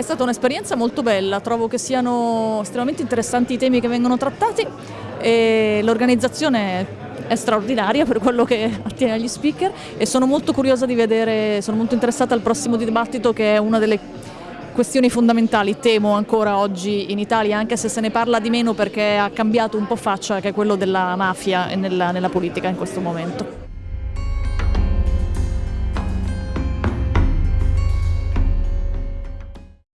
È stata un'esperienza molto bella, trovo che siano estremamente interessanti i temi che vengono trattati e l'organizzazione è straordinaria per quello che attiene agli speaker e sono molto curiosa di vedere, sono molto interessata al prossimo dibattito che è una delle questioni fondamentali, temo ancora oggi in Italia, anche se se ne parla di meno perché ha cambiato un po' faccia, che è quello della mafia nella, nella politica in questo momento.